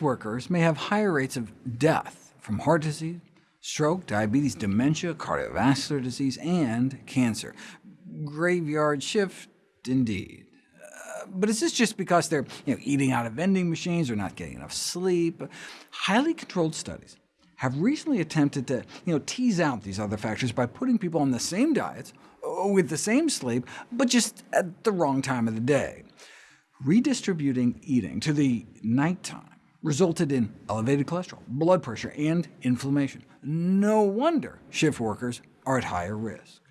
workers may have higher rates of death from heart disease, stroke, diabetes, dementia, cardiovascular disease, and cancer. Graveyard shift, indeed. Uh, but is this just because they're you know, eating out of vending machines or not getting enough sleep? Highly controlled studies have recently attempted to you know, tease out these other factors by putting people on the same diets, uh, with the same sleep, but just at the wrong time of the day. Redistributing eating to the nighttime resulted in elevated cholesterol, blood pressure, and inflammation. No wonder shift workers are at higher risk.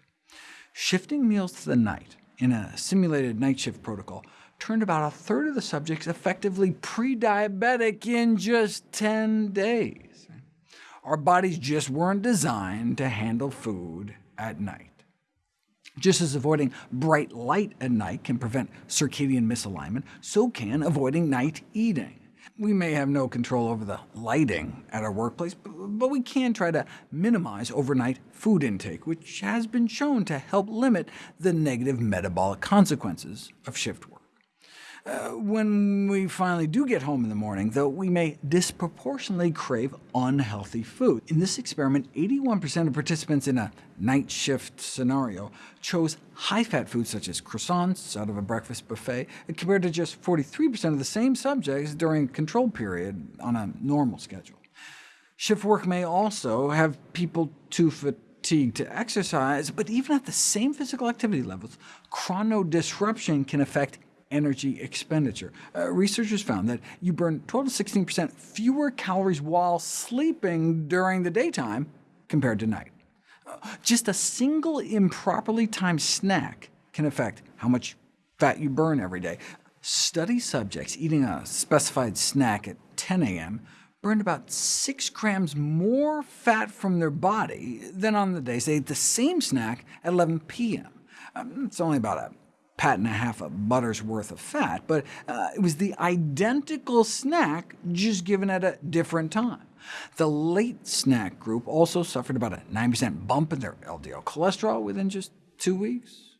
Shifting meals to the night in a simulated night shift protocol turned about a third of the subjects effectively pre-diabetic in just 10 days. Our bodies just weren't designed to handle food at night. Just as avoiding bright light at night can prevent circadian misalignment, so can avoiding night eating. We may have no control over the lighting at our workplace, but we can try to minimize overnight food intake, which has been shown to help limit the negative metabolic consequences of shift work. Uh, when we finally do get home in the morning, though, we may disproportionately crave unhealthy food. In this experiment, 81% of participants in a night shift scenario chose high-fat foods such as croissants out of a breakfast buffet, compared to just 43% of the same subjects during control period on a normal schedule. Shift work may also have people too fatigued to exercise, but even at the same physical activity levels, chronodisruption can affect energy expenditure. Uh, researchers found that you burn 12 to 16% fewer calories while sleeping during the daytime compared to night. Uh, just a single improperly timed snack can affect how much fat you burn every day. Study subjects eating a specified snack at 10 a.m. burned about 6 grams more fat from their body than on the days they ate the same snack at 11 p.m. Um, it's only about a pat and a half of butter's worth of fat, but uh, it was the identical snack, just given at a different time. The late snack group also suffered about a 9% bump in their LDL cholesterol within just two weeks.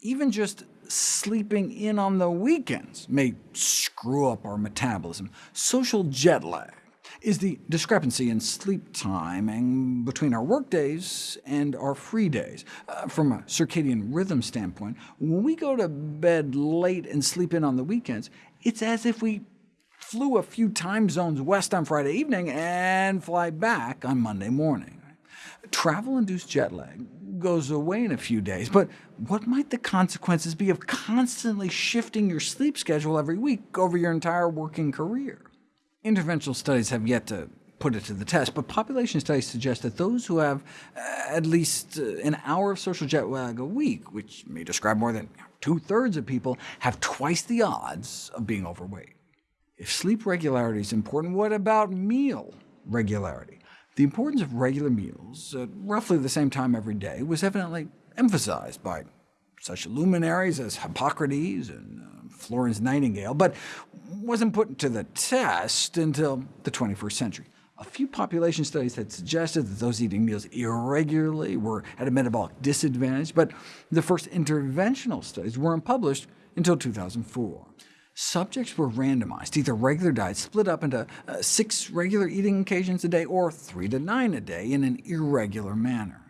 Even just sleeping in on the weekends may screw up our metabolism. Social jet lag is the discrepancy in sleep timing between our work days and our free days. Uh, from a circadian rhythm standpoint, when we go to bed late and sleep in on the weekends, it's as if we flew a few time zones west on Friday evening and fly back on Monday morning. Travel-induced jet lag goes away in a few days, but what might the consequences be of constantly shifting your sleep schedule every week over your entire working career? Interventional studies have yet to put it to the test, but population studies suggest that those who have uh, at least uh, an hour of social jet lag a week, which may describe more than two-thirds of people, have twice the odds of being overweight. If sleep regularity is important, what about meal regularity? The importance of regular meals at roughly the same time every day was evidently emphasized by such luminaries as Hippocrates and uh, Florence Nightingale, but wasn't put to the test until the 21st century. A few population studies had suggested that those eating meals irregularly were at a metabolic disadvantage, but the first interventional studies weren't published until 2004. Subjects were randomized either regular diets split up into uh, six regular eating occasions a day or three to nine a day in an irregular manner.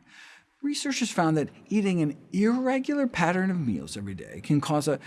Researchers found that eating an irregular pattern of meals every day can cause a,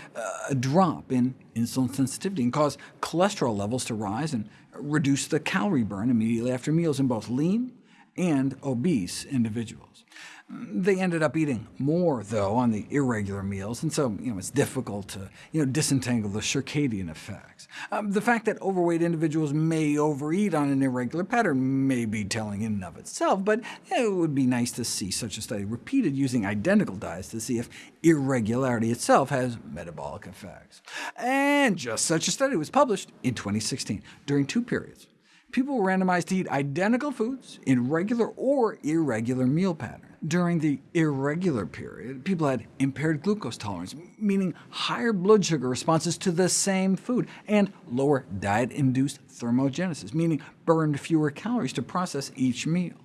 a, drop in insulin sensitivity and cause cholesterol levels to rise and reduce the calorie burn immediately after meals in both lean and obese individuals. They ended up eating more, though, on the irregular meals, and so you know, it's difficult to you know, disentangle the circadian effects. Um, the fact that overweight individuals may overeat on an irregular pattern may be telling in and of itself, but it would be nice to see such a study repeated using identical diets to see if irregularity itself has metabolic effects. And just such a study was published in 2016, during two periods. People were randomized to eat identical foods in regular or irregular meal patterns. During the irregular period, people had impaired glucose tolerance, meaning higher blood sugar responses to the same food, and lower diet-induced thermogenesis, meaning burned fewer calories to process each meal.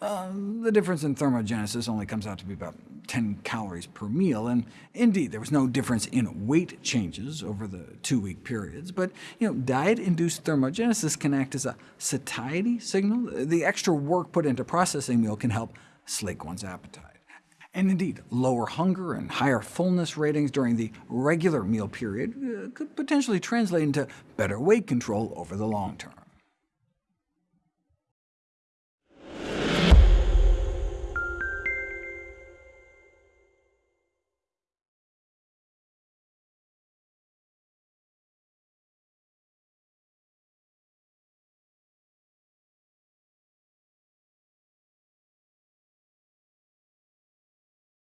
Um, the difference in thermogenesis only comes out to be about 10 calories per meal, and indeed there was no difference in weight changes over the two-week periods. But you know, diet-induced thermogenesis can act as a satiety signal. The extra work put into processing meal can help slake one's appetite. And indeed, lower hunger and higher fullness ratings during the regular meal period uh, could potentially translate into better weight control over the long term.